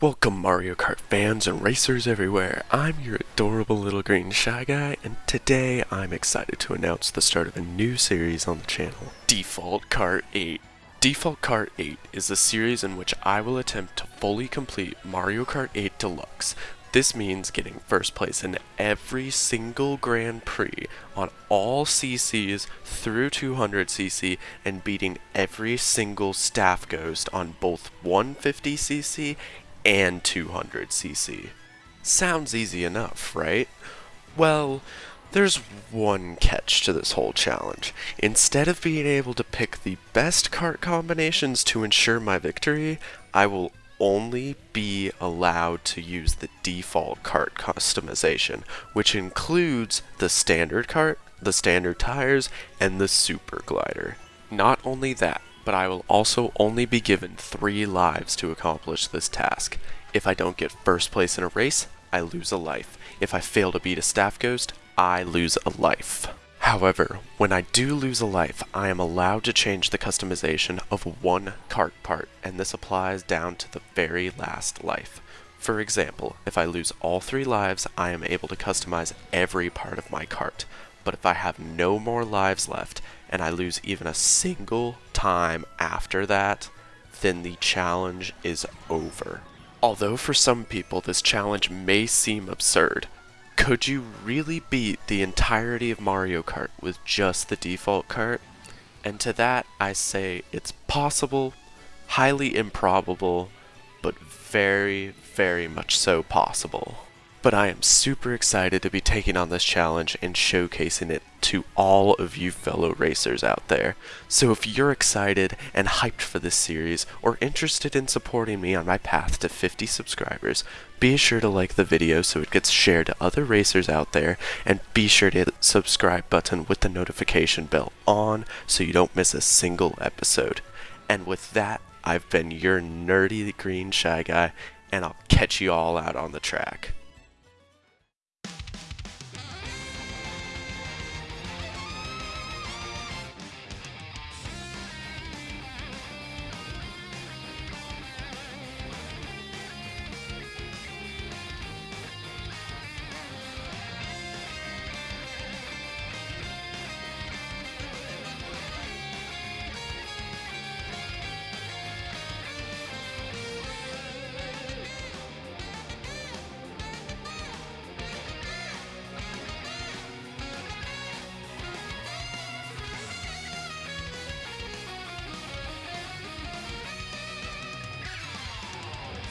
Welcome Mario Kart fans and racers everywhere. I'm your adorable little green shy guy and today I'm excited to announce the start of a new series on the channel, Default Kart 8. Default Kart 8 is a series in which I will attempt to fully complete Mario Kart 8 Deluxe. This means getting first place in every single Grand Prix on all CCs through 200cc and beating every single staff ghost on both 150cc and 200cc. Sounds easy enough, right? Well, there's one catch to this whole challenge. Instead of being able to pick the best kart combinations to ensure my victory, I will only be allowed to use the default kart customization, which includes the standard kart, the standard tires, and the super glider. Not only that, but I will also only be given three lives to accomplish this task. If I don't get first place in a race, I lose a life. If I fail to beat a staff ghost, I lose a life. However, when I do lose a life, I am allowed to change the customization of one kart part, and this applies down to the very last life. For example, if I lose all three lives, I am able to customize every part of my kart. But if I have no more lives left, and I lose even a single time after that, then the challenge is over. Although for some people this challenge may seem absurd, could you really beat the entirety of Mario Kart with just the default kart? And to that I say it's possible, highly improbable, but very, very much so possible. But I am super excited to be taking on this challenge and showcasing it to all of you fellow racers out there. So if you're excited and hyped for this series or interested in supporting me on my path to 50 subscribers, be sure to like the video so it gets shared to other racers out there and be sure to hit the subscribe button with the notification bell on so you don't miss a single episode. And with that, I've been your nerdy green shy guy and I'll catch you all out on the track.